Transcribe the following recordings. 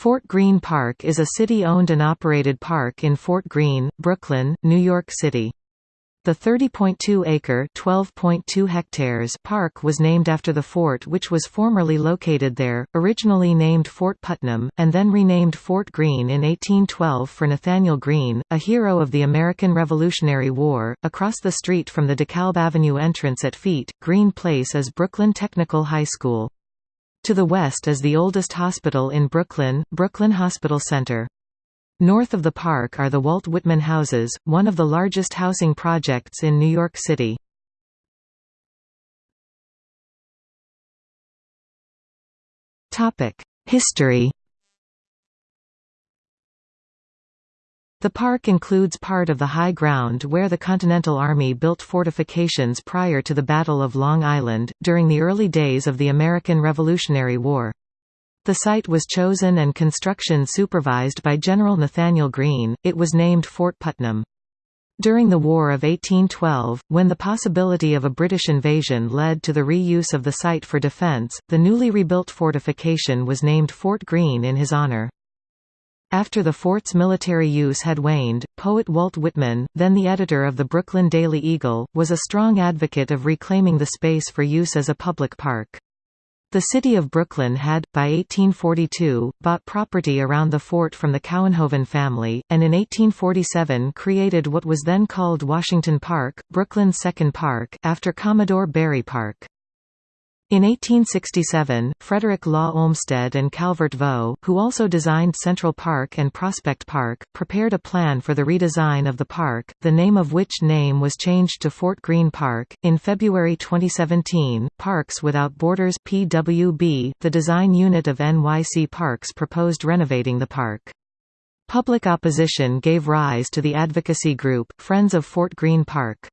Fort Greene Park is a city-owned and operated park in Fort Greene, Brooklyn, New York City. The 30.2-acre (12.2 hectares) park was named after the fort which was formerly located there, originally named Fort Putnam, and then renamed Fort Greene in 1812 for Nathanael Greene, a hero of the American Revolutionary War. Across the street from the DeKalb Avenue entrance at Feet, Greene Place is Brooklyn Technical High School. To the west is the oldest hospital in Brooklyn, Brooklyn Hospital Center. North of the park are the Walt Whitman Houses, one of the largest housing projects in New York City. History The park includes part of the high ground where the Continental Army built fortifications prior to the Battle of Long Island, during the early days of the American Revolutionary War. The site was chosen and construction supervised by General Nathanael Greene, it was named Fort Putnam. During the War of 1812, when the possibility of a British invasion led to the reuse of the site for defence, the newly rebuilt fortification was named Fort Greene in his honour. After the fort's military use had waned, poet Walt Whitman, then the editor of the Brooklyn Daily Eagle, was a strong advocate of reclaiming the space for use as a public park. The city of Brooklyn had, by 1842, bought property around the fort from the Couwenhoven family, and in 1847 created what was then called Washington Park, Brooklyn's second park, after Commodore Barry Park. In 1867, Frederick Law Olmsted and Calvert Vaux, who also designed Central Park and Prospect Park, prepared a plan for the redesign of the park, the name of which name was changed to Fort Greene Park. In February 2017, Parks Without Borders (PWB), the design unit of NYC Parks, proposed renovating the park. Public opposition gave rise to the advocacy group Friends of Fort Greene Park.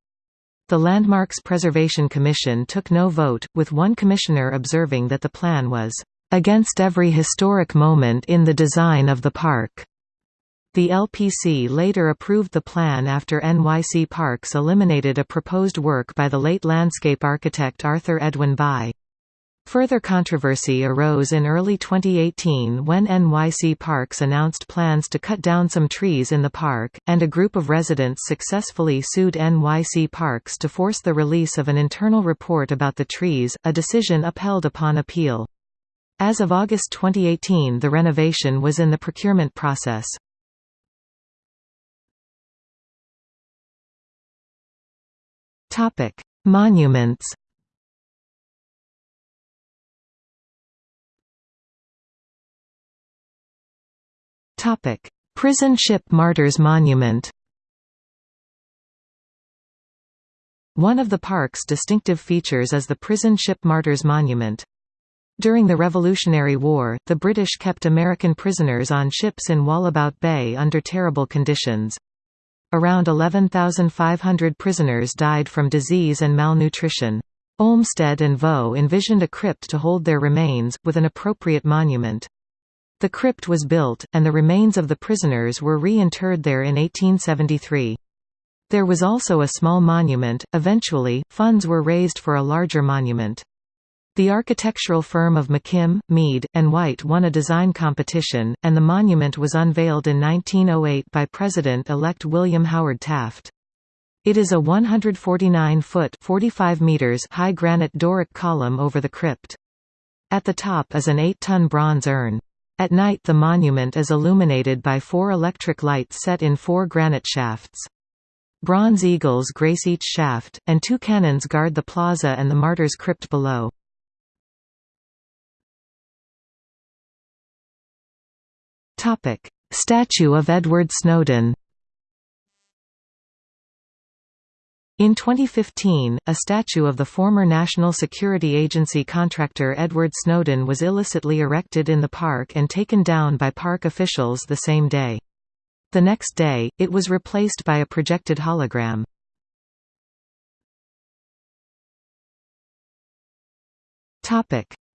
The Landmarks Preservation Commission took no vote, with one commissioner observing that the plan was against every historic moment in the design of the park. The LPC later approved the plan after NYC Parks eliminated a proposed work by the late landscape architect Arthur Edwin Bye. Further controversy arose in early 2018 when NYC Parks announced plans to cut down some trees in the park, and a group of residents successfully sued NYC Parks to force the release of an internal report about the trees, a decision upheld upon appeal. As of August 2018 the renovation was in the procurement process. Monuments Topic: Prison Ship Martyrs Monument. One of the park's distinctive features is the Prison Ship Martyrs Monument. During the Revolutionary War, the British kept American prisoners on ships in Wallabout Bay under terrible conditions. Around 11,500 prisoners died from disease and malnutrition. Olmsted and Vaux envisioned a crypt to hold their remains, with an appropriate monument. The crypt was built, and the remains of the prisoners were re-interred there in 1873. There was also a small monument. Eventually, funds were raised for a larger monument. The architectural firm of McKim, Mead, and White won a design competition, and the monument was unveiled in 1908 by President-elect William Howard Taft. It is a 149-foot (45 meters) high granite Doric column over the crypt. At the top is an 8-ton bronze urn. At night the monument is illuminated by four electric lights set in four granite shafts. Bronze eagles grace each shaft, and two cannons guard the plaza and the martyr's crypt below. Statue of Edward Snowden In 2015, a statue of the former National Security Agency contractor Edward Snowden was illicitly erected in the park and taken down by park officials the same day. The next day, it was replaced by a projected hologram.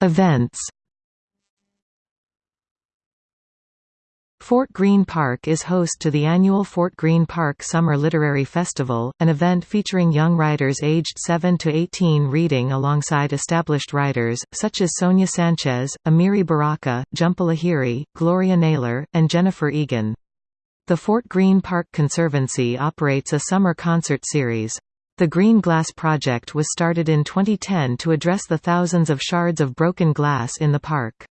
Events Fort Greene Park is host to the annual Fort Greene Park Summer Literary Festival, an event featuring young writers aged 7 to 18 reading alongside established writers, such as Sonia Sanchez, Amiri Baraka, Jhumpa Lahiri, Gloria Naylor, and Jennifer Egan. The Fort Greene Park Conservancy operates a summer concert series. The Green Glass Project was started in 2010 to address the thousands of shards of broken glass in the park.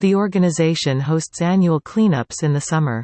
The organization hosts annual cleanups in the summer.